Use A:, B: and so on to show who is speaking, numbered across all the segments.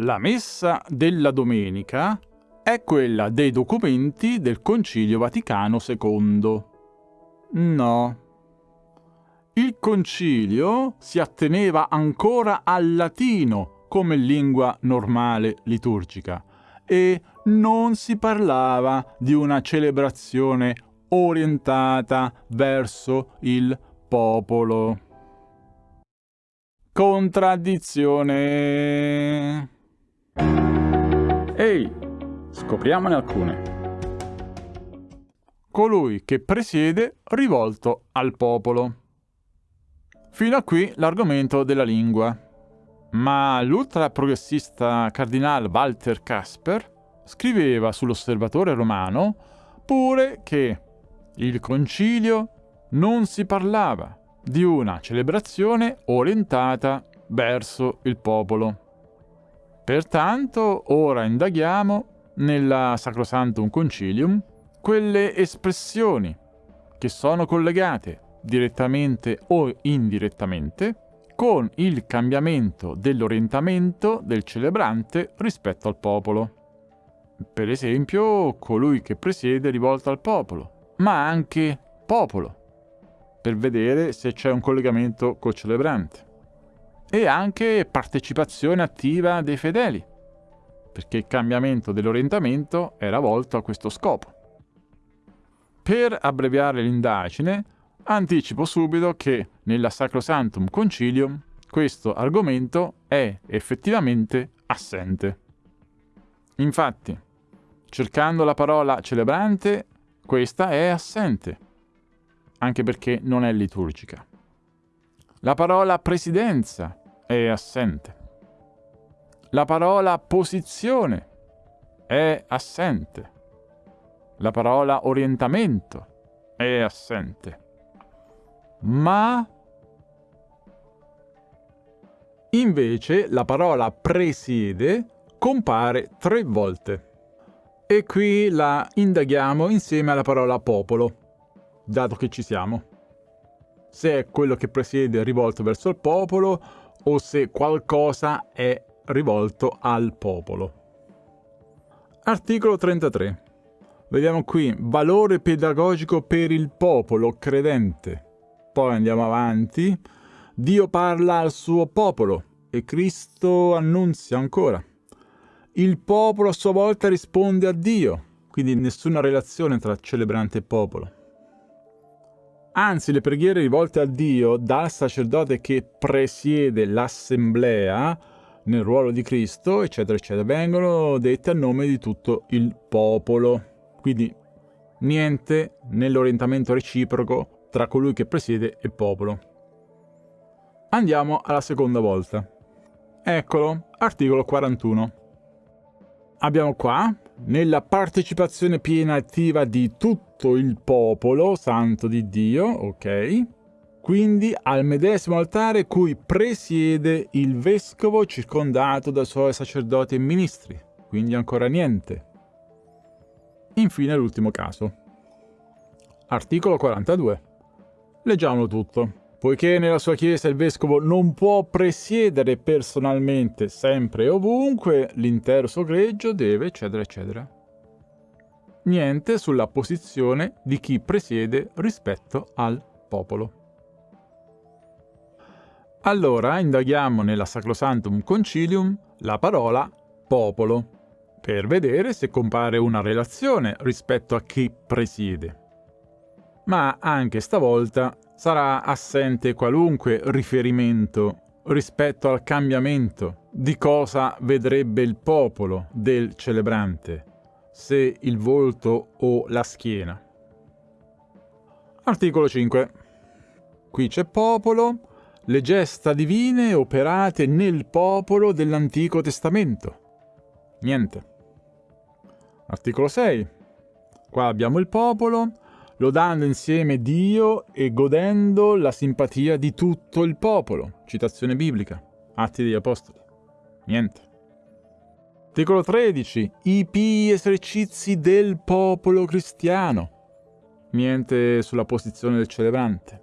A: La messa della domenica è quella dei documenti del Concilio Vaticano II. No. Il concilio si atteneva ancora al latino come lingua normale liturgica e non si parlava di una celebrazione orientata verso il popolo. Contraddizione. Ehi, scopriamone alcune. Colui che presiede rivolto al popolo. Fino a qui l'argomento della lingua. Ma l'ultraprogressista cardinale Walter Casper scriveva sull'osservatore romano pure che il concilio non si parlava di una celebrazione orientata verso il popolo. Pertanto ora indaghiamo nella Sacrosantum Concilium quelle espressioni che sono collegate direttamente o indirettamente con il cambiamento dell'orientamento del celebrante rispetto al popolo. Per esempio, colui che presiede rivolto al popolo, ma anche popolo, per vedere se c'è un collegamento col celebrante. E anche partecipazione attiva dei fedeli, perché il cambiamento dell'orientamento era volto a questo scopo. Per abbreviare l'indagine, anticipo subito che nella Sacrosantum Concilium questo argomento è effettivamente assente. Infatti, cercando la parola celebrante, questa è assente anche perché non è liturgica. La parola presidenza è assente. La parola posizione è assente. La parola orientamento è assente. Ma invece la parola presiede compare tre volte. E qui la indaghiamo insieme alla parola popolo dato che ci siamo. Se è quello che presiede rivolto verso il popolo o se qualcosa è rivolto al popolo. Articolo 33. Vediamo qui, valore pedagogico per il popolo credente. Poi andiamo avanti. Dio parla al suo popolo e Cristo annunzia ancora. Il popolo a sua volta risponde a Dio, quindi nessuna relazione tra celebrante e popolo. Anzi, le preghiere rivolte a Dio dal sacerdote che presiede l'assemblea nel ruolo di Cristo, eccetera, eccetera, vengono dette a nome di tutto il popolo. Quindi niente nell'orientamento reciproco tra colui che presiede e popolo. Andiamo alla seconda volta. Eccolo, articolo 41. Abbiamo qua, nella partecipazione piena e attiva di tutto il popolo santo di Dio, ok? Quindi al medesimo altare cui presiede il vescovo circondato dai suoi sacerdoti e ministri. Quindi ancora niente. Infine l'ultimo caso. Articolo 42. Leggiamolo tutto. Poiché nella sua chiesa il vescovo non può presiedere personalmente sempre e ovunque, l'intero suo greggio deve, eccetera, eccetera. Niente sulla posizione di chi presiede rispetto al popolo. Allora indaghiamo nella Sacrosantum Concilium la parola popolo, per vedere se compare una relazione rispetto a chi presiede. Ma anche stavolta sarà assente qualunque riferimento rispetto al cambiamento di cosa vedrebbe il popolo del celebrante, se il volto o la schiena. Articolo 5. Qui c'è popolo, le gesta divine operate nel popolo dell'Antico Testamento. Niente. Articolo 6. Qua abbiamo il popolo, lodando insieme Dio e godendo la simpatia di tutto il popolo. Citazione biblica. Atti degli Apostoli. Niente. Articolo 13. I pii esercizi del popolo cristiano. Niente sulla posizione del celebrante.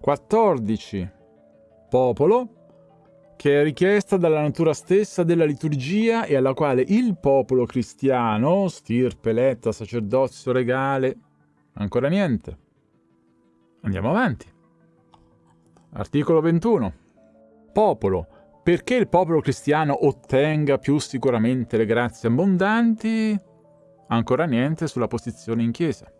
A: 14. Popolo. che è richiesta dalla natura stessa della liturgia e alla quale il popolo cristiano, stirpe, eletta, sacerdozio regale, ancora niente. Andiamo avanti. Articolo 21. Popolo. Perché il popolo cristiano ottenga più sicuramente le grazie abbondanti? Ancora niente sulla posizione in Chiesa.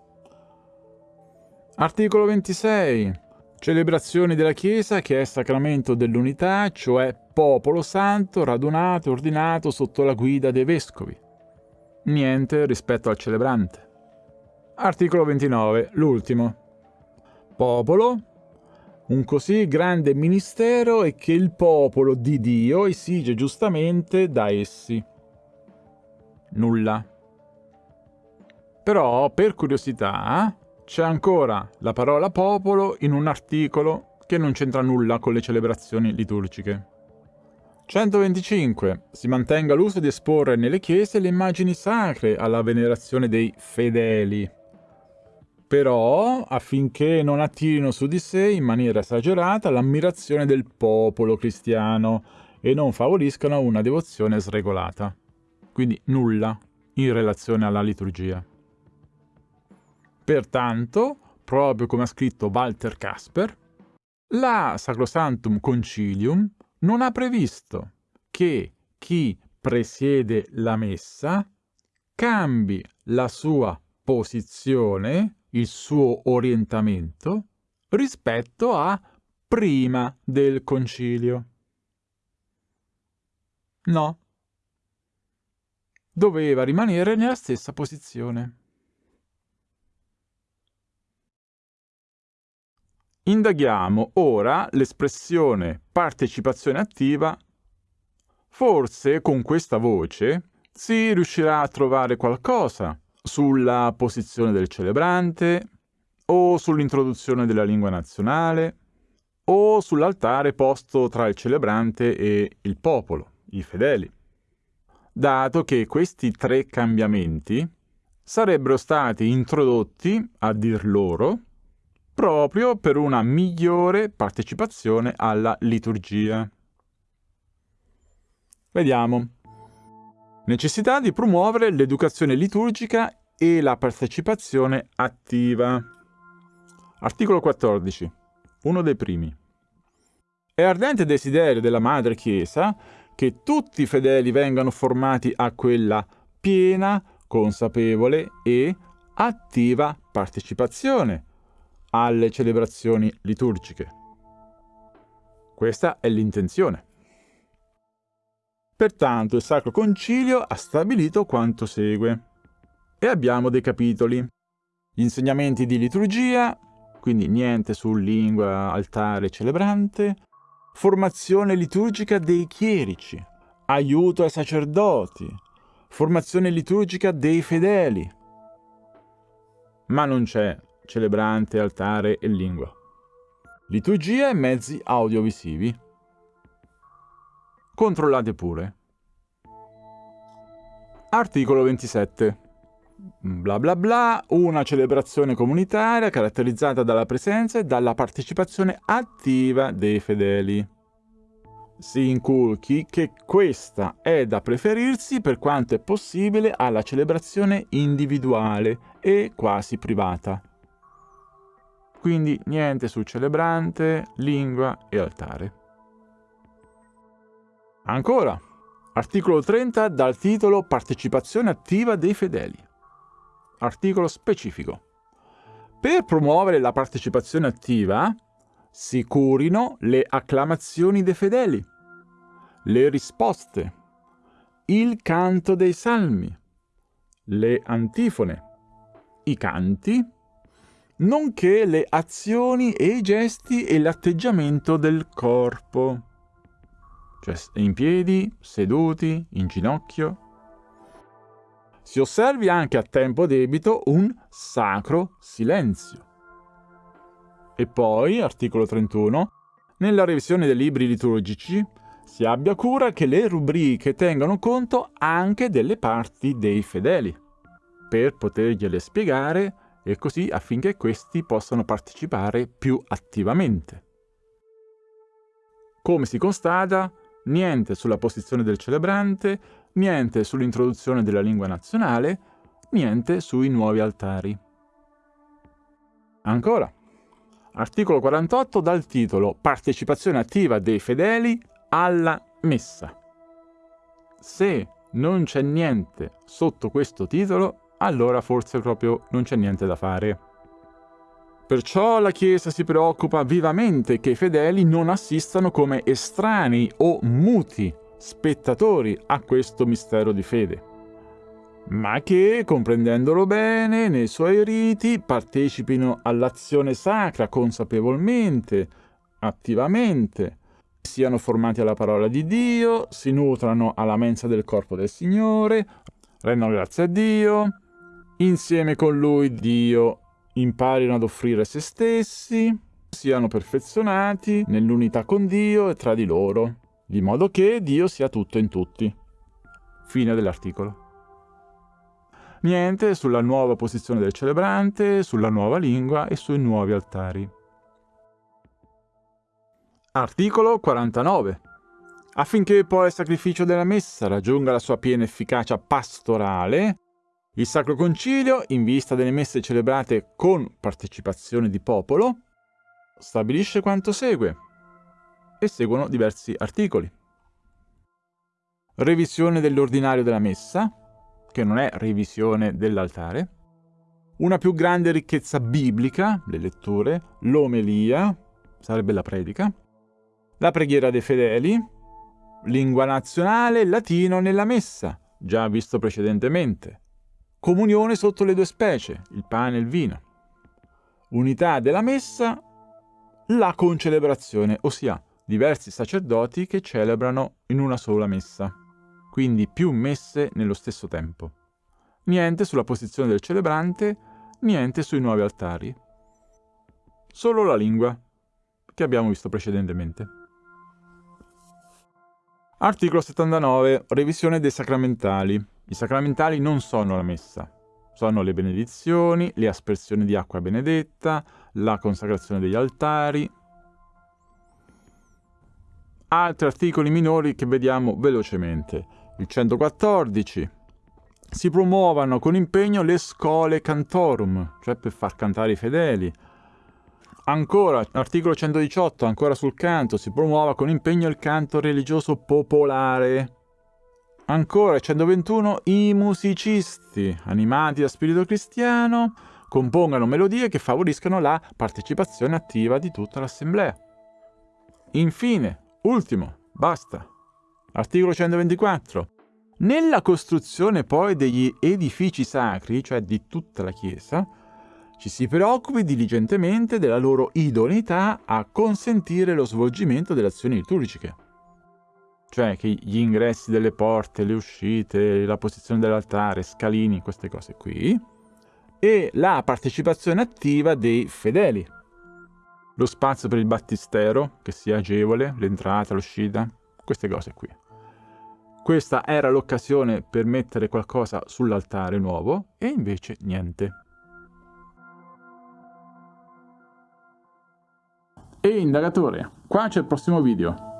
A: Articolo 26. Celebrazioni della Chiesa che è sacramento dell'unità, cioè popolo santo radunato e ordinato sotto la guida dei vescovi. Niente rispetto al celebrante. Articolo 29, l'ultimo. Popolo, un così grande ministero è che il popolo di Dio esige giustamente da essi. Nulla. Però, per curiosità, c'è ancora la parola popolo in un articolo che non c'entra nulla con le celebrazioni liturgiche. 125. Si mantenga l'uso di esporre nelle chiese le immagini sacre alla venerazione dei fedeli. Però, affinché non attirino su di sé in maniera esagerata l'ammirazione del popolo cristiano e non favoriscano una devozione sregolata. Quindi nulla in relazione alla liturgia. Pertanto, proprio come ha scritto Walter Casper, la Sacrosanctum Concilium non ha previsto che chi presiede la messa cambi la sua posizione, il suo orientamento, rispetto a prima del concilio. No. Doveva rimanere nella stessa posizione. Indaghiamo ora l'espressione partecipazione attiva. Forse con questa voce si riuscirà a trovare qualcosa sulla posizione del celebrante o sull'introduzione della lingua nazionale o sull'altare posto tra il celebrante e il popolo, i fedeli. Dato che questi tre cambiamenti sarebbero stati introdotti, a dir loro, proprio per una migliore partecipazione alla liturgia. Vediamo. Necessità di promuovere l'educazione liturgica e la partecipazione attiva. Articolo 14. Uno dei primi. È ardente desiderio della Madre Chiesa che tutti i fedeli vengano formati a quella piena, consapevole e attiva partecipazione alle celebrazioni liturgiche. Questa è l'intenzione. Pertanto il Sacro Concilio ha stabilito quanto segue. E abbiamo dei capitoli. Gli insegnamenti di liturgia, quindi niente su lingua, altare, celebrante, formazione liturgica dei chierici, aiuto ai sacerdoti, formazione liturgica dei fedeli. Ma non c'è celebrante, altare e lingua. Liturgia e mezzi audiovisivi. Controllate pure. Articolo 27. Bla bla bla, una celebrazione comunitaria caratterizzata dalla presenza e dalla partecipazione attiva dei fedeli. Si inculchi che questa è da preferirsi per quanto è possibile alla celebrazione individuale e quasi privata. Quindi niente su celebrante, lingua e altare. Ancora, articolo 30 dal titolo Partecipazione attiva dei fedeli. Articolo specifico. Per promuovere la partecipazione attiva si curino le acclamazioni dei fedeli, le risposte, il canto dei salmi, le antifone, i canti nonché le azioni e i gesti e l'atteggiamento del corpo. Cioè in piedi, seduti, in ginocchio. Si osservi anche a tempo debito un sacro silenzio. E poi, articolo 31, nella revisione dei libri liturgici si abbia cura che le rubriche tengano conto anche delle parti dei fedeli, per potergliele spiegare e così affinché questi possano partecipare più attivamente. Come si constata, niente sulla posizione del celebrante, niente sull'introduzione della lingua nazionale, niente sui nuovi altari. Ancora, articolo 48 dal titolo Partecipazione attiva dei fedeli alla messa. Se non c'è niente sotto questo titolo, allora forse proprio non c'è niente da fare. Perciò la Chiesa si preoccupa vivamente che i fedeli non assistano come estranei o muti spettatori a questo mistero di fede, ma che, comprendendolo bene nei suoi riti, partecipino all'azione sacra consapevolmente, attivamente, siano formati alla parola di Dio, si nutrano alla mensa del corpo del Signore, rendano grazie a Dio, insieme con Lui Dio imparino ad offrire se stessi, siano perfezionati nell'unità con Dio e tra di loro, di modo che Dio sia tutto in tutti. Fine dell'articolo. Niente sulla nuova posizione del celebrante, sulla nuova lingua e sui nuovi altari. Articolo 49. Affinché poi il sacrificio della messa raggiunga la sua piena efficacia pastorale, il Sacro Concilio, in vista delle messe celebrate con partecipazione di popolo, stabilisce quanto segue e seguono diversi articoli. Revisione dell'ordinario della messa, che non è revisione dell'altare, una più grande ricchezza biblica, le letture, l'omelia, sarebbe la predica, la preghiera dei fedeli, lingua nazionale, latino nella messa, già visto precedentemente, Comunione sotto le due specie, il pane e il vino. Unità della messa, la concelebrazione, ossia diversi sacerdoti che celebrano in una sola messa, quindi più messe nello stesso tempo. Niente sulla posizione del celebrante, niente sui nuovi altari. Solo la lingua, che abbiamo visto precedentemente. Articolo 79. Revisione dei sacramentali. I sacramentali non sono la messa, sono le benedizioni, le aspersioni di acqua benedetta, la consacrazione degli altari, altri articoli minori che vediamo velocemente. Il 114. Si promuovano con impegno le scole cantorum, cioè per far cantare i fedeli. Ancora, articolo 118, ancora sul canto, si promuova con impegno il canto religioso popolare, Ancora 121 i musicisti, animati da spirito cristiano, compongano melodie che favoriscano la partecipazione attiva di tutta l'assemblea. Infine, ultimo, basta. Articolo 124. Nella costruzione poi degli edifici sacri, cioè di tutta la Chiesa, ci si preoccupi diligentemente della loro idoneità a consentire lo svolgimento delle azioni liturgiche cioè che gli ingressi delle porte, le uscite, la posizione dell'altare, scalini, queste cose qui, e la partecipazione attiva dei fedeli. Lo spazio per il battistero, che sia agevole, l'entrata, l'uscita, queste cose qui. Questa era l'occasione per mettere qualcosa sull'altare nuovo e invece niente. E indagatore, qua c'è il prossimo video.